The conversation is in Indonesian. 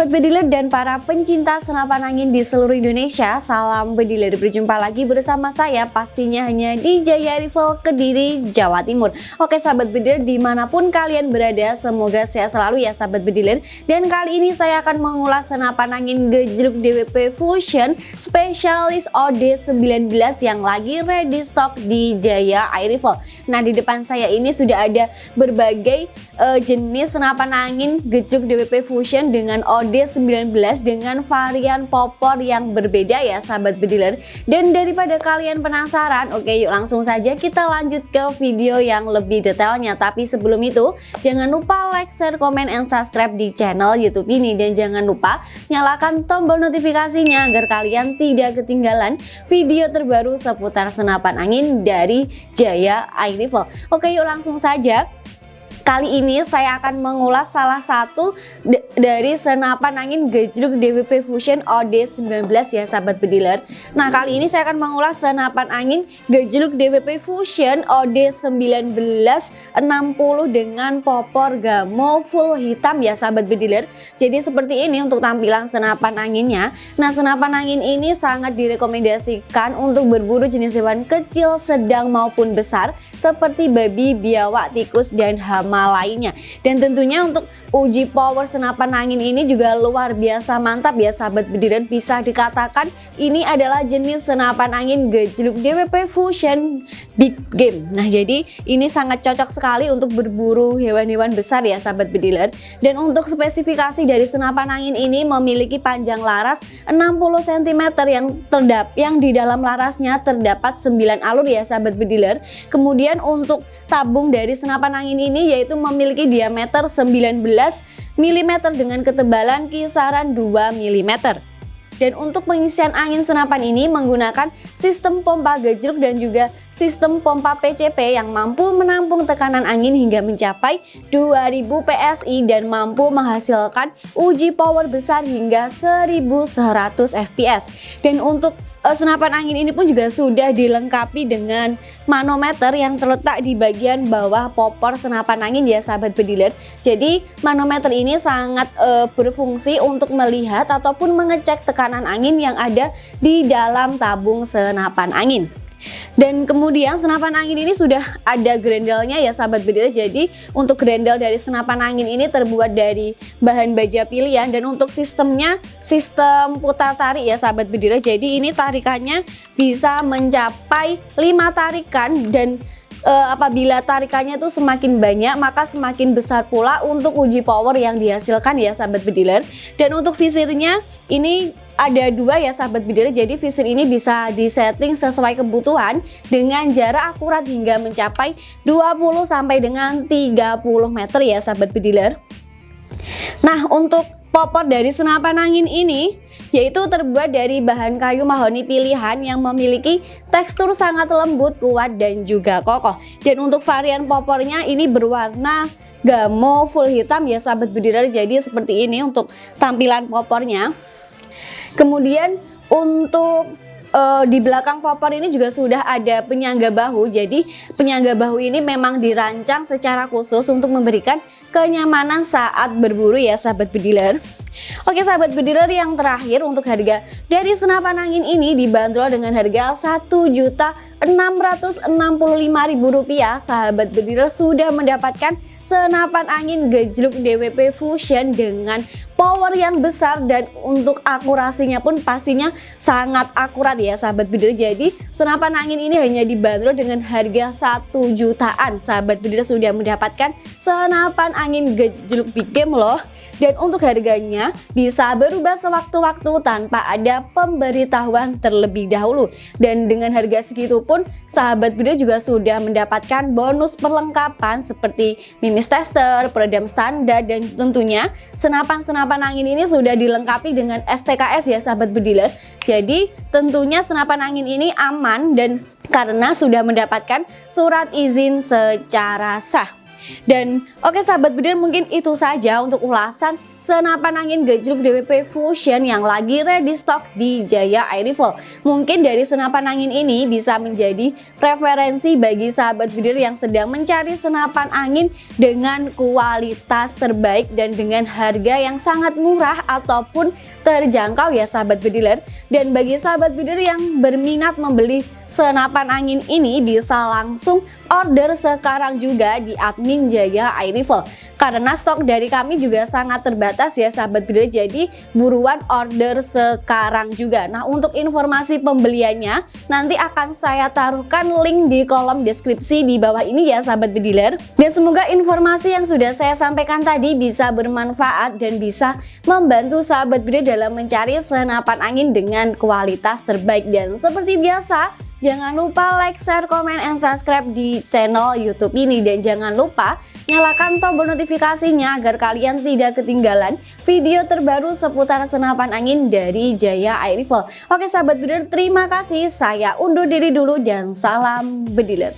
sahabat bediler dan para pencinta senapan angin di seluruh Indonesia Salam bediler, berjumpa lagi bersama saya pastinya hanya di Jaya Rival Kediri, Jawa Timur. Oke sahabat bediler di mana pun kalian berada semoga sehat selalu ya sahabat bediler Dan kali ini saya akan mengulas senapan angin gejruk DWP Fusion Spesialis OD19 yang lagi ready stock di Jaya Air Rifle Nah di depan saya ini sudah ada berbagai uh, jenis senapan angin gejruk DWP Fusion dengan OD19 dengan varian popor yang berbeda ya sahabat bediler. Dan daripada kalian penasaran oke yuk langsung saja kita lanjut ke video yang lebih detailnya. Tapi sebelum itu jangan lupa like share komen and subscribe di channel youtube ini. Dan jangan lupa nyalakan tombol notifikasinya agar kalian tidak ketinggalan video terbaru seputar senapan angin dari Jaya Air Rifle oke yuk langsung saja Kali ini saya akan mengulas salah satu dari senapan angin gejruk DWP Fusion OD19 ya sahabat bediler. Nah kali ini saya akan mengulas senapan angin gejruk DWP Fusion OD19 60 dengan popor gamo full hitam ya sahabat bediler. Jadi seperti ini untuk tampilan senapan anginnya. Nah senapan angin ini sangat direkomendasikan untuk berburu jenis hewan kecil, sedang maupun besar seperti babi, biawak, tikus, dan hama lainnya. Dan tentunya untuk uji power senapan angin ini juga luar biasa mantap ya sahabat bediran. Bisa dikatakan ini adalah jenis senapan angin gejluk DWP Fusion Big Game. Nah jadi ini sangat cocok sekali untuk berburu hewan-hewan besar ya sahabat bediler dan untuk spesifikasi dari senapan angin ini memiliki panjang laras 60 cm yang terdap yang di dalam larasnya terdapat 9 alur ya sahabat bediler kemudian untuk tabung dari senapan angin ini yaitu memiliki diameter 19 mm dengan ketebalan kisaran 2 mm. Dan untuk pengisian angin senapan ini menggunakan sistem pompa gejruk dan juga sistem pompa PCP yang mampu menampung tekanan angin hingga mencapai 2000 PSI dan mampu menghasilkan uji power besar hingga 1100 fps. Dan untuk senapan angin ini pun juga sudah dilengkapi dengan manometer yang terletak di bagian bawah popor senapan angin ya sahabat bediler jadi manometer ini sangat uh, berfungsi untuk melihat ataupun mengecek tekanan angin yang ada di dalam tabung senapan angin dan kemudian senapan angin ini sudah ada grendelnya ya sahabat bedil. Jadi untuk grendel dari senapan angin ini terbuat dari bahan baja pilihan dan untuk sistemnya sistem putar tarik ya sahabat bedil. Jadi ini tarikannya bisa mencapai 5 tarikan dan uh, apabila tarikannya itu semakin banyak maka semakin besar pula untuk uji power yang dihasilkan ya sahabat bediler. Dan untuk visirnya ini ada dua ya sahabat bidara jadi visir ini bisa disetting sesuai kebutuhan dengan jarak akurat hingga mencapai 20 sampai dengan 30 meter ya sahabat bediler. Nah untuk popor dari senapan angin ini yaitu terbuat dari bahan kayu mahoni pilihan yang memiliki tekstur sangat lembut, kuat, dan juga kokoh. Dan untuk varian popornya ini berwarna gamo full hitam ya sahabat bediler jadi seperti ini untuk tampilan popornya. Kemudian untuk uh, di belakang popor ini juga sudah ada penyangga bahu. Jadi penyangga bahu ini memang dirancang secara khusus untuk memberikan kenyamanan saat berburu ya sahabat bediler. Oke sahabat bediler yang terakhir untuk harga dari senapan angin ini dibanderol dengan harga satu juta Rp665.000 sahabat bediler sudah mendapatkan senapan angin gejluk DWP Fusion dengan power yang besar dan untuk akurasinya pun pastinya sangat akurat ya sahabat bediler. Jadi senapan angin ini hanya dibanderol dengan harga 1 jutaan. Sahabat bediler sudah mendapatkan senapan angin gejluk big game loh. Dan untuk harganya bisa berubah sewaktu-waktu tanpa ada pemberitahuan terlebih dahulu. Dan dengan harga segitu pun sahabat video juga sudah mendapatkan bonus perlengkapan seperti mimis tester, peredam standar dan tentunya senapan-senapan angin ini sudah dilengkapi dengan STKS ya sahabat bediler. Jadi tentunya senapan angin ini aman dan karena sudah mendapatkan surat izin secara sah. Dan oke okay, sahabat bediler mungkin itu saja untuk ulasan senapan angin gejruk DWP Fusion yang lagi ready stock di Jaya Air Rifle. Mungkin dari senapan angin ini bisa menjadi preferensi bagi sahabat bidir yang sedang mencari senapan angin dengan kualitas terbaik dan dengan harga yang sangat murah ataupun terjangkau ya sahabat bediler. Dan bagi sahabat bidir yang berminat membeli senapan angin ini bisa langsung order sekarang juga di admin Jaya Air Rifle karena stok dari kami juga sangat terbatas ya sahabat bidir jadi buruan order sekarang juga. Nah untuk informasi pembeliannya nanti akan saya taruhkan link di kolom deskripsi di bawah ini ya sahabat bediler dan semoga informasi yang sudah saya sampaikan tadi bisa bermanfaat dan bisa membantu sahabat bidir dalam mencari senapan angin dengan kualitas terbaik. Dan seperti biasa Jangan lupa like, share, komen, and subscribe di channel YouTube ini. Dan jangan lupa nyalakan tombol notifikasinya agar kalian tidak ketinggalan video terbaru seputar senapan angin dari Jaya Air Rifle. Oke sahabat bediler, terima kasih. Saya undur diri dulu dan salam bediler.